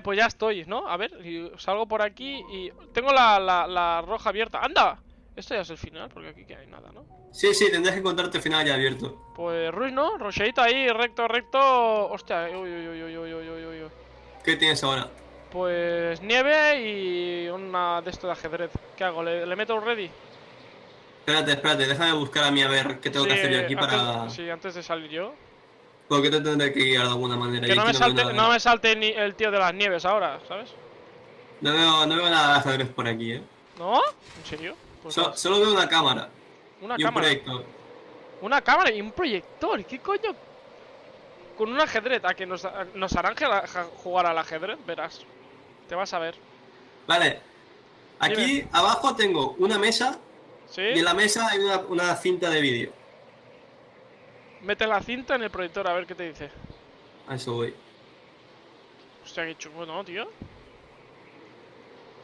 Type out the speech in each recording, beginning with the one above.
Pues ya estoy, ¿no? A ver, salgo por aquí y... Tengo la, la, roja abierta. ¡Anda! Esto ya es el final, porque aquí que hay nada, ¿no? Sí, sí, tendrás que encontrarte el final ya abierto. Pues Ruiz, ¿no? Rocheita ahí, recto, recto... Hostia, eh, uy, uy, uy, uy, uy, uy, uy, ¿Qué tienes ahora? Pues nieve y una de esto de ajedrez. ¿Qué hago? ¿Le, meto un ready? Espérate, espérate, déjame buscar a mí a ver qué tengo que hacer yo aquí para... Sí, antes de salir yo. Porque te tendré que guiar de alguna manera. Que no me, salte, no me salte ni el tío de las nieves ahora, ¿sabes? No veo, no veo nada de ajedrez por aquí, eh. ¿No? ¿En serio? Pues So- solo veo una cámara una y un proyector. Una cámara y un proyector. ¿Qué coño? Con un ajedrez. ¿A que nos, a- nos harán jugar al ajedrez? Verás. Te vas a ver. Vale. Aquí abajo tengo una mesa ¿Sí? y en la mesa hay una, una cinta de vídeo. Mete la cinta en el proyector a ver qué te dice. A eso voy. Hostia, qué chungo, ¿no, tío?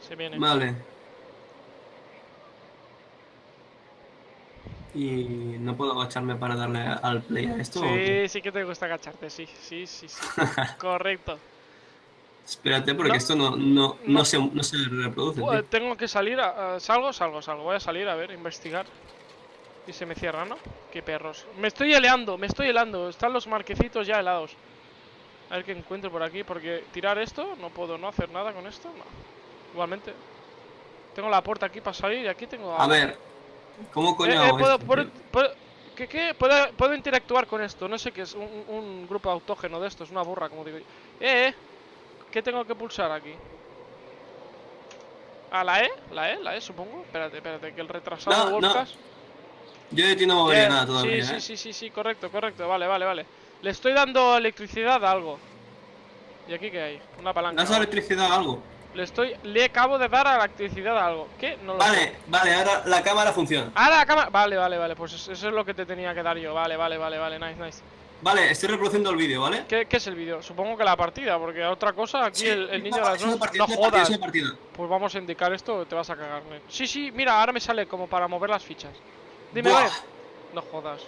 Se viene. Vale. Y no puedo agacharme para darle al play a esto. Sí, sí que te gusta agacharte, sí, sí, sí, sí. Correcto. Espérate, porque No. esto no, no, no, se, no se reproduce. Tengo que salir, a- a- salgo, salgo, salgo. Voy a salir a ver, investigar. Y se me cierra, ¿no? Qué perros. Me estoy heleando, me estoy helando. Están los marquecitos ya helados. A ver qué encuentro por aquí, porque tirar esto, no puedo no hacer nada con esto. No. Igualmente. Tengo la puerta aquí para salir y aquí tengo... A ver, ¿cómo coño Eh, eh, hago puedo, esto, puedo- puedo- ¿qué, qué? Puedo, puedo interactuar con esto. No sé qué es. Un, un grupo autógeno de estos. Una burra, como digo yo. Eh, eh. ¿Qué tengo que pulsar aquí? ¿A la E? ¿La E? ¿La E, supongo? Espérate, espérate. Que el retrasado No, Yo de ti no movería nada todavía, sí, ¿eh? sí, sí, sí, sí, correcto, correcto. Vale, vale, vale. Le estoy dando electricidad a algo. ¿Y aquí qué hay? Una palanca. ¿Das electricidad a algo? Le estoy... Le acabo de dar a la electricidad a algo. ¿Qué? No lo sé. Vale, vale, ahora la cámara funciona. ¡Ah, la cámara! Vale, vale, vale. Pues eso es lo que te tenía que dar yo. Vale, vale, vale, vale. Nice, nice. Vale, estoy reproduciendo el vídeo, ¿vale? ¿Qué, qué es el vídeo? Supongo que la partida, porque otra cosa, aquí Sí, el, niño de las dos. partida, No partida, jodas. partida. Pues vamos a indicar esto, te vas a cagar. Sí, sí, mira, ahora me sale como para mover las fichas. Dime, a Buah. No jodas.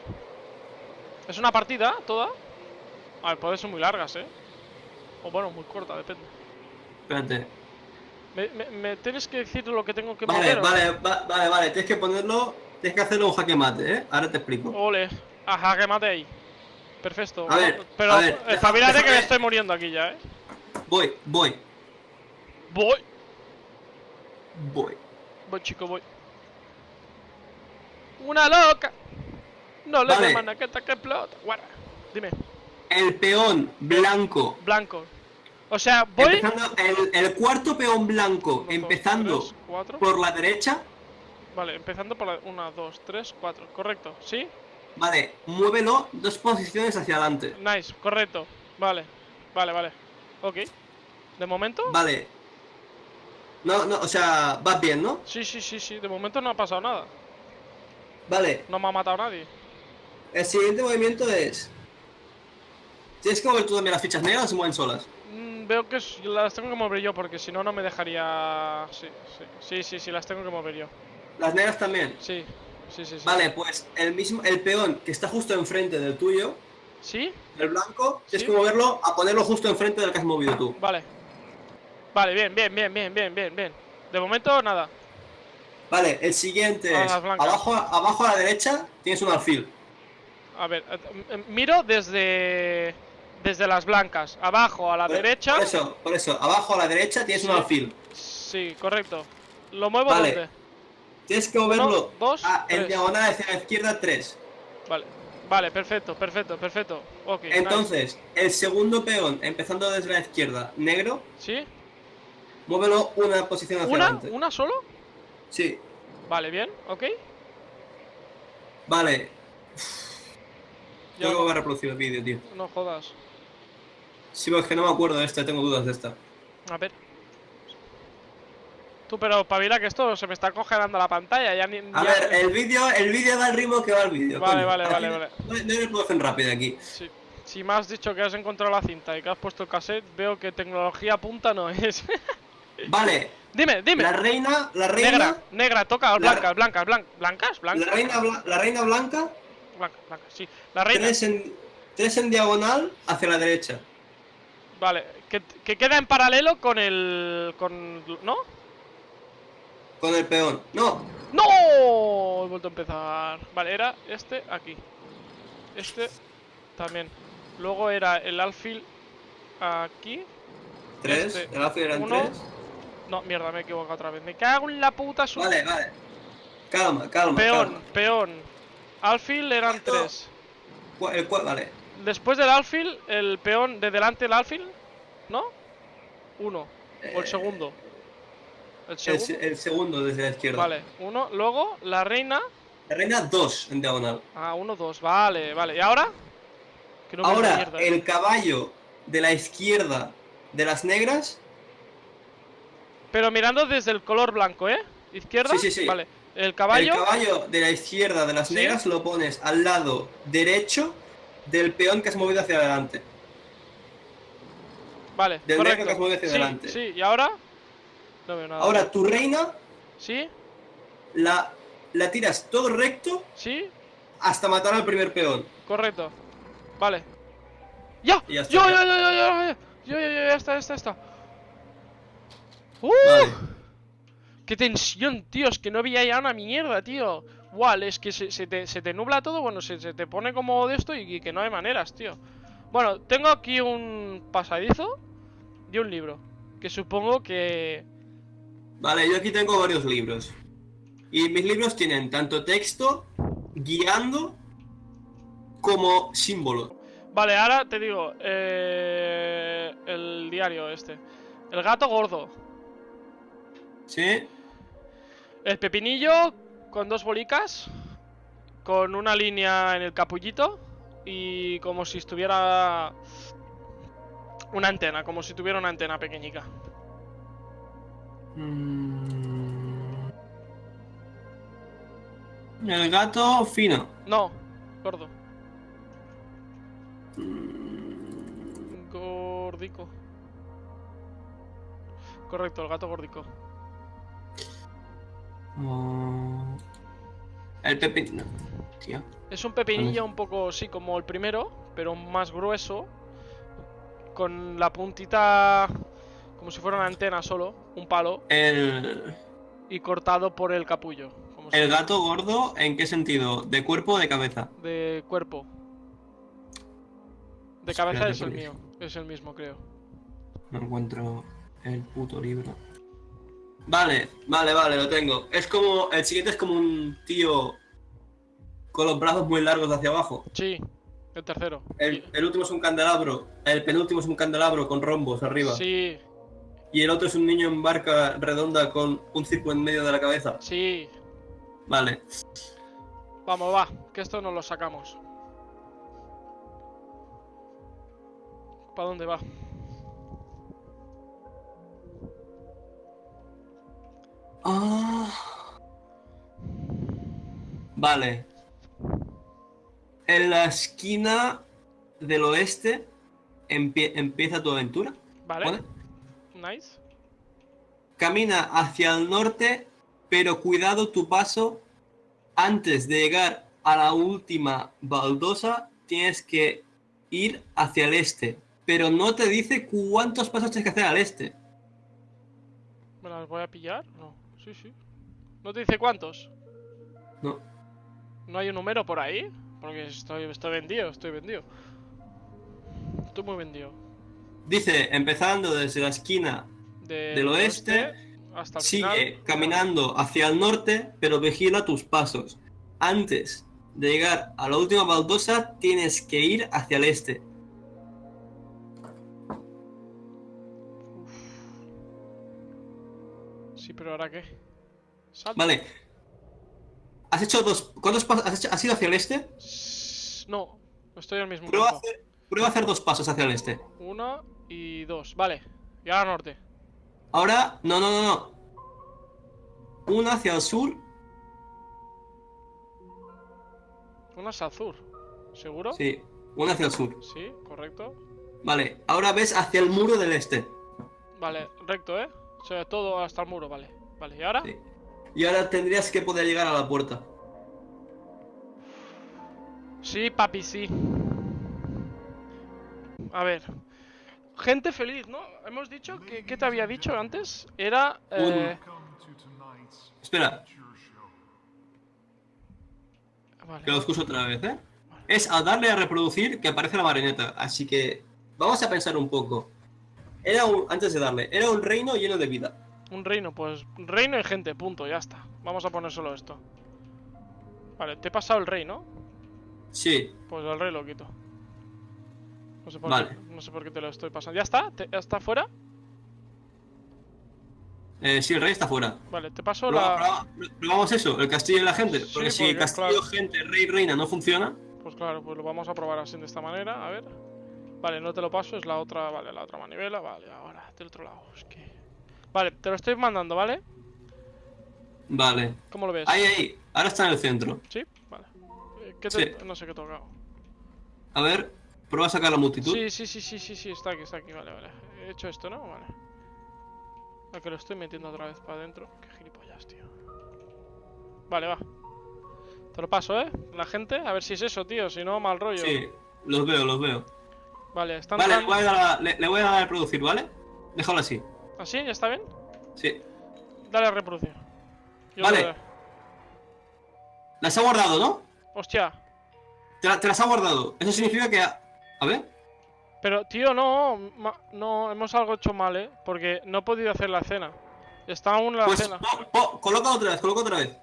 ¿Es una partida toda? A ver, puede ser muy largas, ¿eh? O bueno, muy corta, depende. Espérate. ¿Me, me, me tienes que decir lo que tengo que Vale, o- vale, va- vale, vale, tienes que ponerlo, tienes que hacerlo un jaque mate, ¿eh? Ahora te explico. Ole. Ajá, que mate ahí. Perfecto. A ver, Pero a ver, deja- espabilate que me estoy muriendo aquí ya, ¿eh? Voy, voy, Voy. voy. Voy, chico, voy. Una loca. No le Vale. llaman a que te que explota. Guarda. Dime. El peón blanco. Blanco. O sea, voy. Empezando, el, el cuarto peón blanco, Uno, dos, empezando tres, por la derecha. Vale, empezando por la. Una, dos, tres, cuatro. Correcto. ¿Sí? Vale, muévelo dos posiciones hacia adelante. Nice, correcto. Vale. Vale, vale. Ok. ¿De momento? Vale. No, no, o sea, vas bien, ¿no? Sí, sí, sí, sí. De momento no ha pasado nada. Vale, No me ha matado nadie. el siguiente movimiento es... ¿Tienes que mover tú también las fichas negras o se mueven solas? Mm, veo que las tengo que mover yo porque si no, no me dejaría. Sí, sí. Sí, sí, sí, las tengo que mover yo. Las negras también. Sí, sí, sí. sí. Vale, pues el mismo, el peón que está justo enfrente del tuyo, ¿Sí? el blanco, tienes Sí. que moverlo a ponerlo justo enfrente del que has movido tú. Vale. Vale, bien, bien, bien, bien, bien, bien, bien. De momento, nada. Vale, el siguiente es abajo, abajo a la derecha tienes un alfil. A ver, eh, eh, miro desde. Desde las blancas. Abajo a la Por- derecha. Por eso, por eso, abajo a la derecha tienes un alfil. Sí, correcto. ¿Lo muevo Vale. dónde? Tienes que moverlo dos, a- en diagonal hacia la izquierda 3. Vale. Vale, perfecto, perfecto, perfecto. Nice. Entonces, el segundo peón, empezando desde la izquierda, negro, ¿Sí? muévelo una posición hacia ¿Una? adelante. ¿Una solo? Sí, Vale, bien, ok. vale. Que no, volver a reproducir el vídeo, tío. no jodas. Sí, porque es que no me acuerdo de esta, tengo dudas de esta. A ver. Tú, pero pavila que esto se me está congelando la pantalla. Ya ni. A ya- ver, el vídeo, el vídeo va al ritmo que va el vídeo. Vale, coño. vale, vale, no- vale. No, no hay reproducción rápida aquí. Sí. Si me has dicho que has encontrado la cinta y que has puesto el cassette, veo que tecnología punta no es. Vale, dime, dime. la reina, la reina, Negra, negra, toca La- blancas, blancas, blancas, blancas, la reina, bla- la reina blanca, blancas, blancas, sí. La reina. tres en, tres en diagonal hacia la derecha. Vale, que, que queda en paralelo con el... con... ¿no? Con el peón. No. ¡No! He vuelto a empezar. Vale, era este aquí. Este también. Luego era el alfil aquí. Tres. Este, el alfil eran uno. tres. No, mierda, me he equivocado otra vez. Me cago en la puta su... Vale, vale. Calma, calma. Peón, calma. peón. Alfil eran ¿Cuánto? tres. El cual, vale. Después del alfil, el peón de delante del alfil, ¿no? Uno. O el Eh, segundo. El segundo. se- el segundo desde la izquierda. Vale, uno. Luego, la reina. La reina dos en diagonal. Ah, uno, dos. Vale, vale. ¿Y ahora? Que no Ahora, mierda, eh. el caballo de la izquierda de las negras. Pero mirando desde el color blanco, ¿eh? ¿Izquierda? Sí, sí, sí. Vale. El caballo. El caballo de la izquierda de las Sí. negras lo pones al lado derecho del peón que has movido hacia adelante. Vale, del correcto. negro que has movido hacia sí, adelante. sí. ¿Y ahora? No veo nada. Ahora tu reina ¿Sí? la, la tiras todo recto ¿Sí? hasta matar al primer peón. Correcto. Vale. ¡Ya! Y ya está, ¡Yo, ya. yo, yo, yo, yo! Yo, yo, yo, ya está, ya está, ya está. ¡Uh! Vale. ¡Qué tensión, tío! Es que no veía ya una mierda, tío. Igual, es que se, se te, se te nubla todo, bueno, se, se te pone como de esto y, y que no hay maneras, tío. Bueno, tengo aquí un pasadizo y un libro. Que supongo que... Vale, yo aquí tengo varios libros. Y mis libros tienen tanto texto, guiando, como símbolo. Vale, ahora te digo, eh, el diario este. El gato gordo. ¿Sí? El pepinillo con dos bolicas. Con una línea en el capullito. Y como si estuviera... Una antena, como si tuviera una antena pequeñica. Mm. El gato fino. No, gordo. Mm. Gordico. Correcto, el gato gordico. Oh. El pepino. Tío. Es un pepinillo un poco, sí, como el primero, pero más grueso. Con la puntita como si fuera una antena solo, un palo, El, y cortado por el capullo. Como el si- gato gordo, ¿en qué sentido? ¿De cuerpo o de cabeza? De cuerpo. De Espérate, cabeza es el mío, es el mismo, creo. No encuentro el puto libro. Vale, vale, vale, lo tengo. Es como. El siguiente es como un tío con los brazos muy largos hacia abajo. Sí, el tercero. El, el último es un candelabro. El penúltimo es un candelabro con rombos arriba. Sí, Y el otro es un niño en barca redonda con un círculo en medio de la cabeza. sí. Vale. Vamos, va, que esto nos lo sacamos. ¿Para dónde va? Ah. Vale. En la esquina del oeste empie- empieza tu aventura. Vale, ¿Vale? nice. Camina hacia el norte, pero cuidado tu paso. Antes de llegar a la última baldosa, tienes que ir hacia el este. Pero no te dice cuántos pasos tienes que hacer al este. ¿Me las voy a pillar? No, sí, sí. ¿No te dice cuántos? No. ¿No hay un número por ahí? Porque estoy, estoy vendido, estoy vendido. Estoy muy vendido. Dice, empezando desde la esquina, De- Del oeste, hasta el sigue final. caminando hacia el norte, pero vigila tus pasos. Antes de llegar a la última baldosa, tienes que ir hacia el este. Pero ¿ahora qué? Vale. ¿Has hecho dos... ¿Cuántos pasos? ¿Has, hecho- has ido hacia el este? No, no estoy al mismo Prueba hacer, prueba a hacer dos pasos hacia el este. Uno y dos. Vale. Y ahora norte. Ahora, no, no, no, no. Uno hacia el sur. Una es azul. ¿Seguro? Sí, uno hacia el sur. Sí, correcto. Vale, ahora ves hacia el muro del este. Vale, recto, ¿eh? O sea, todo hasta el muro, vale. Vale, ¿y ahora? Sí. Y ahora tendrías que poder llegar a la puerta. Sí, papi, sí. A ver. gente feliz, ¿no? Hemos dicho que... ¿Qué te había dicho antes? Era... Eh... Espera, vale. que lo escucho otra vez, ¿eh? Es a darle a reproducir que aparece la marioneta. Así que vamos a pensar un poco. Era un, antes de darle, era un reino lleno de vida. Un reino, pues reino y gente, punto, ya está. Vamos a poner solo esto. Vale, te he pasado el rey, ¿no? Sí, Pues el rey lo quito. No sé por, Vale. qué, no sé por qué te lo estoy pasando. ¿Ya está? ¿Te- ¿Ya está fuera? eh, sí, el rey está fuera. Vale, te paso Proba- la... proba- probamos eso, el castillo y la gente. Sí, Porque si porque, el castillo, claro. gente, rey, reina no funciona, Pues claro, pues lo vamos a probar así de esta manera, a ver. Vale, no te lo paso, es la otra, vale, la otra manivela, vale, ahora, del otro lado, es que... Vale, te lo estoy mandando, ¿vale? vale. ¿Cómo lo ves? Ahí, ahí, ahora está en el centro. ¿Sí? Vale. Eh, ¿Qué te... Sí. No sé qué he tocado. A ver, prueba a sacar la multitud. Sí, sí, sí, sí, sí, sí, está aquí, está aquí, vale, vale. He hecho esto, ¿no? Vale. A que lo estoy metiendo otra vez para adentro. Qué gilipollas, tío. Vale, va. Te lo paso, ¿eh? La gente, a ver si es eso, tío, si no, mal rollo. Sí, los veo, los veo. Vale, están Vale, le voy, a dar a, le, le voy a dar a reproducir, ¿vale? Déjalo así. ¿Así? ¿Ya está bien? Sí. Dale a reproducir. Yo Vale. Las ha guardado, ¿no? Hostia. Te, la- te las ha guardado. Eso significa que... ha- A ver. Pero, tío, no, ma- no, hemos algo hecho mal, ¿eh? Porque no he podido hacer la cena. Está aún la Pues cena. po- coloca otra vez, coloca otra vez.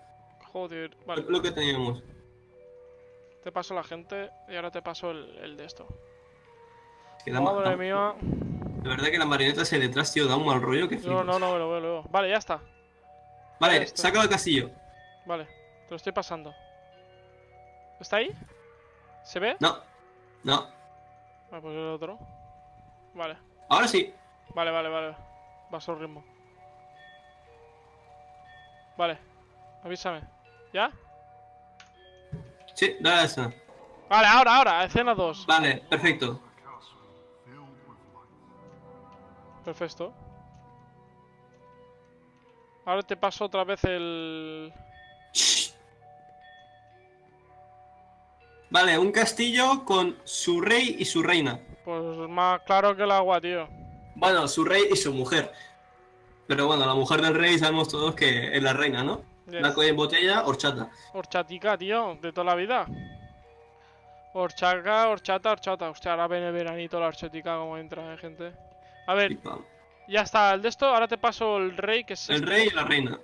Joder, vale. Lo que teníamos. Te paso la gente y ahora te paso el, el de esto. Que da Madre mía. De verdad que la marioneta ese detrás, tío, da un mal rollo que No, flipas. no, no, me lo veo, lo veo. Vale, ya está. Vale, está. sácalo al castillo. Vale, te lo estoy pasando. ¿Está ahí? ¿Se ve? No. No. Vale, pues el otro. Vale, Ahora sí. vale, vale, vale. Va a ritmo. Vale, avísame. ¿Ya? Sí, dale a la escena. Vale, ahora, ahora, escena 2. Vale, perfecto. Perfecto. Ahora te paso otra vez el... Vale, un castillo con su rey y su reina. Pues más claro que el agua, tío. Bueno, su rey y su mujer. Pero bueno, la mujer del rey sabemos todos que es la reina, ¿no? Yes. Colla en botella, horchata. Horchatica, tío, de toda la vida. Horchaca, horchata, horchata. Hostia, ahora viene el veranito la horchatica como entra, eh, gente. A ver, ya está, el de esto, ahora te paso el rey, que es El este. rey y la reina.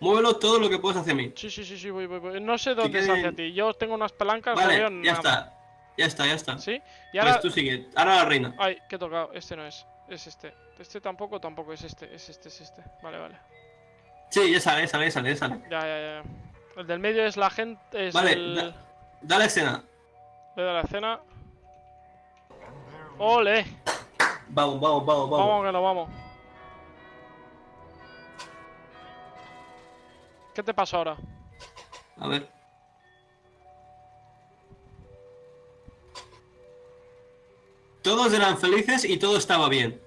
Muévelo todo lo que puedes hacia mí. Sí, sí, sí, sí, voy, voy, voy. No sé dónde es hacia ti. Yo tengo unas palancas, no Vale, veo ya nada. está. Ya está, ya está. ¿Sí? Y Pues ahora... tú sigue. Ahora la reina. Ay, que he tocado. Este no es. Es este. Este tampoco, tampoco es este. Es este, es este. Vale, vale. Sí, ya sale, ya sale, ya sale, ya sale. Ya, ya, ya. El del medio es la gente. Es Vale, el... da- Dale escena. Le da la escena. ¡Ole! Vamos, vamos, vamos, Vamos, vamos. que nos vamos. ¿Qué te pasa ahora? A ver. Todos eran felices y todo estaba bien.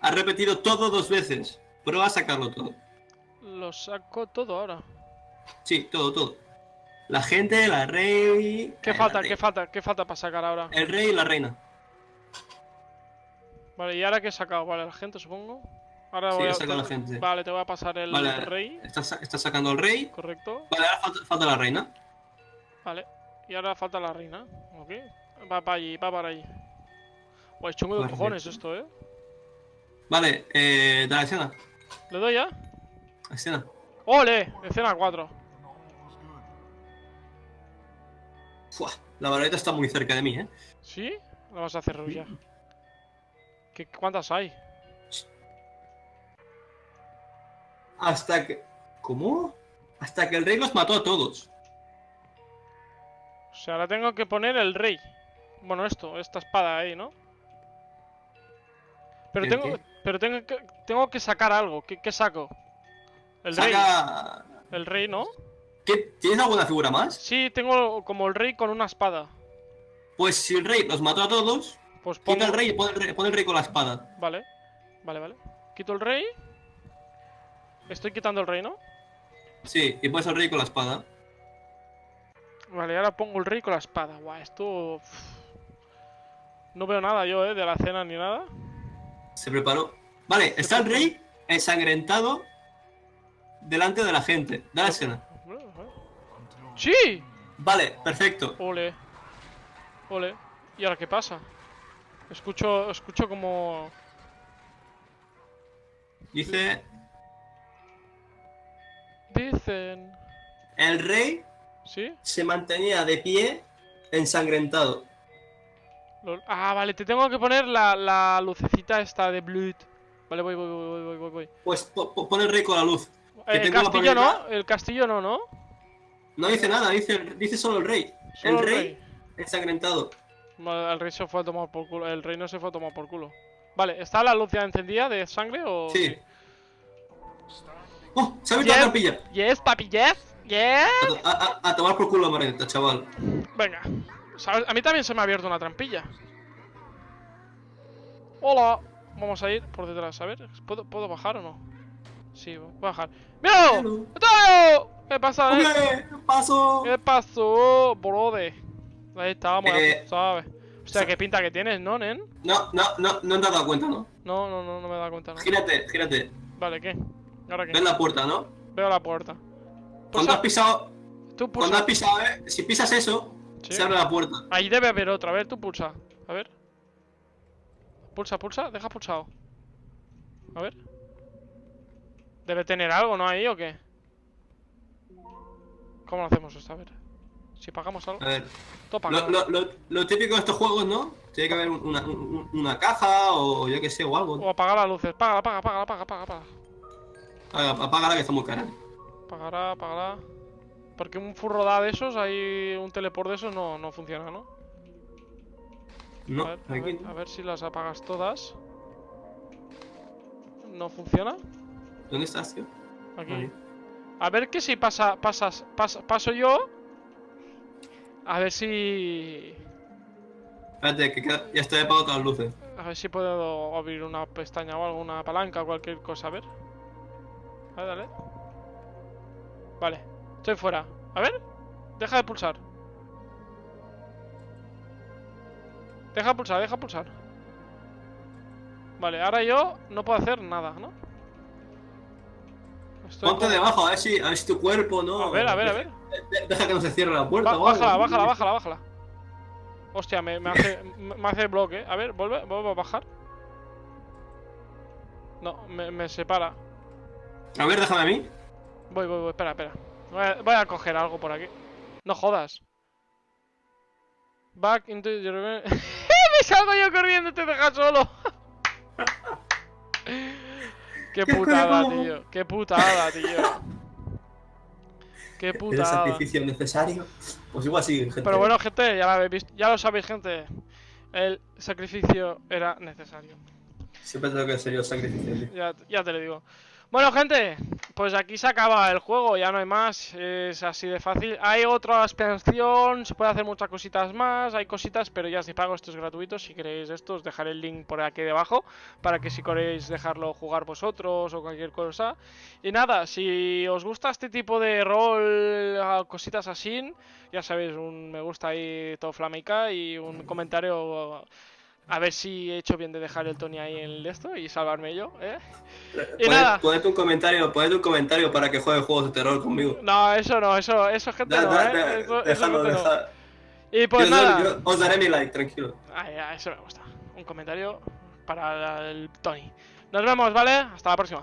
Ha repetido todo dos veces. Prueba a sacarlo todo. Lo saco todo ahora. Sí, todo, todo. La gente, la rey. ¿Qué eh, falta? la ¿Qué rey- falta? ¿Qué falta para sacar ahora? El rey y la reina. Vale, ¿y ahora qué he sacado? Vale, la gente supongo. Ahora Sí, voy a... la gente. Vale, te voy a pasar el Vale, rey. Está, sa- está sacando al rey. Correcto. Vale, ahora falta, falta la reina. Vale. Y ahora falta la reina. Ok. Va para allí, va para allí. Guay, chungo de cojones esto, eh. Vale, eh, dale escena. ¿Le doy ya? Escena. ¡Ole! Escena 4. Fua, la vareta está muy cerca de mí, ¿eh? ¿Sí? La vamos a hacer ya. ¿Qué, ¿Cuántas hay? Hasta que... ¿Cómo? Hasta que el rey los mató a todos. O sea, ahora tengo que poner el rey. Bueno, esto, esta espada ahí, ¿no? Pero ¿El tengo, qué? pero tengo que, tengo que sacar algo. ¿Qué, qué saco? El rey. El rey, ¿no? ¿Qué? ¿Tienes alguna figura más? Sí, tengo como el rey con una espada. Pues si el rey los mató a todos, Pues pongo... quita el rey y pon el rey, pon el rey con la espada. Vale, vale, vale. Quito el rey. Estoy quitando el rey, ¿no? Sí, y pones el rey con la espada. Vale, ahora pongo el rey con la espada. Guau, esto... No veo nada yo, ¿eh? De la cena ni nada. Se preparó. Vale, está el rey ensangrentado delante de la gente. Da la escena. ¡Sí! Vale, perfecto. Ole. Ole. ¿Y ahora qué pasa? Escucho, escucho como... Dice, Dicen... el rey ¿Sí? se mantenía de pie ensangrentado. Ah, vale, te tengo que poner la, la lucecita esta de Blood. Vale, voy, voy, voy, voy, voy, voy. Pues po- po- pon el rey con la luz. Que El castillo no, el castillo no, ¿no? No dice nada, dice, dice solo el rey. Solo el rey, ensangrentado. El rey se fue a tomar por culo. El rey no se fue a tomar por culo. Vale, ¿está la luz ya encendida de sangre o.? Sí. ¡Oh! ¡Se ha abierto Yes. la trampilla! Yes, papi, yes. Yes. A, to- a- a- a tomar por culo la marioneta, chaval. Venga. A mí también se me ha abierto una trampilla. Hola. Vamos a ir por detrás. A ver, ¿puedo, ¿puedo bajar o no? Sí, voy a bajar. ¡Míralo! ¿Qué pasa, eh? ¡Hombre! ¡Paso! ¿Qué pasó, brode? Ahí estamos, Eh, ¿sabes? Hostia, sa- qué pinta que tienes, ¿no, nen? No, no, no, no te has dado cuenta, ¿no? No, no, no, no me he dado cuenta. No. Gírate, gírate. Vale, ¿qué? ¿Ahora qué? Ves la puerta, ¿no? Veo la puerta. Cuando has pisado, tú cuando has pisado, eh, si pisas eso, Sí. se abre la puerta. Ahí debe haber otra. A ver, tú pulsa. A ver. Pulsa, pulsa. Deja pulsado. A ver. Debe tener algo, ¿no? Ahí o qué. ¿Cómo lo hacemos esto? A ver. Si pagamos algo. A ver, lo, lo, lo, lo típico de estos juegos, ¿no? Tiene que haber una, un- una caja o yo que sé, o algo. O apagar las luces. Paga, paga, paga, paga, paga, paga. Apaga- Apágala que está muy cara. Pagará, pagará. Porque un furro da de esos, hay un teleport de esos, no, no funciona, ¿no? No, a, ver, a, ver, no. a ver si las apagas todas. ¿No funciona? ¿Dónde estás, tío? Aquí. Ahí. A ver que si pasa, pasas, pas- paso yo. A ver si. Espérate, que queda- ya estoy apagado todas las luces. A ver si puedo abrir una pestaña o algo, una palanca o cualquier cosa, a ver. A ver, dale. Vale, estoy fuera. A ver, deja de pulsar. Deja de pulsar, deja de pulsar. Vale, ahora yo no puedo hacer nada, ¿no? Estoy Ponte debajo, a ver si, a ver si tu cuerpo, ¿no? A ver, a ver, a ver. De- Deja que no se cierre la puerta Ba- bájala, bájala, bájala, bájala. Hostia, me, me hace, me hace bloque. A ver, vuelve, vuelve a bajar. No, me, me separa. A ver, déjame a mí. Voy, voy, voy, espera, espera. Voy a, voy a coger algo por aquí. No jodas. Back into your... ¡Me salgo yo corriendo y te dejas solo! ¡Qué putada, tío! ¡Qué putada, tío! ¡Qué ¿Es el sacrificio necesario? Pues igual sí, gente. Pero bueno, gente, ya lo habéis visto, ya lo sabéis, gente. El sacrificio era necesario. Siempre tengo que ser yo el sacrificio. Ya, ya te lo digo. Bueno, gente, pues aquí se acaba el juego, ya no hay más, es así de fácil. Hay otra expansión, se puede hacer muchas cositas más, hay cositas, pero ya si pago esto es gratuito. Si queréis esto, os dejaré el link por aquí debajo para que si queréis dejarlo jugar vosotros o cualquier cosa. Y nada, si os gusta este tipo de rol, cositas así, ya sabéis, un me gusta ahí todo flamenca y un comentario. A ver si he hecho bien de dejar el Tony ahí en el de esto y salvarme yo, ¿eh? Y Poned- nada. Poned un comentario, poned un comentario para que juegue juegos de terror conmigo. No, eso no, eso, eso gente Da- no, da- ¿eh? da- Eso, eso dejadlo, gente no. dejad- Y pues yo nada. yo os daré mi like, tranquilo. Ay, ya, eso me gusta. Un comentario para el Tony. Nos vemos, ¿vale? Hasta la próxima.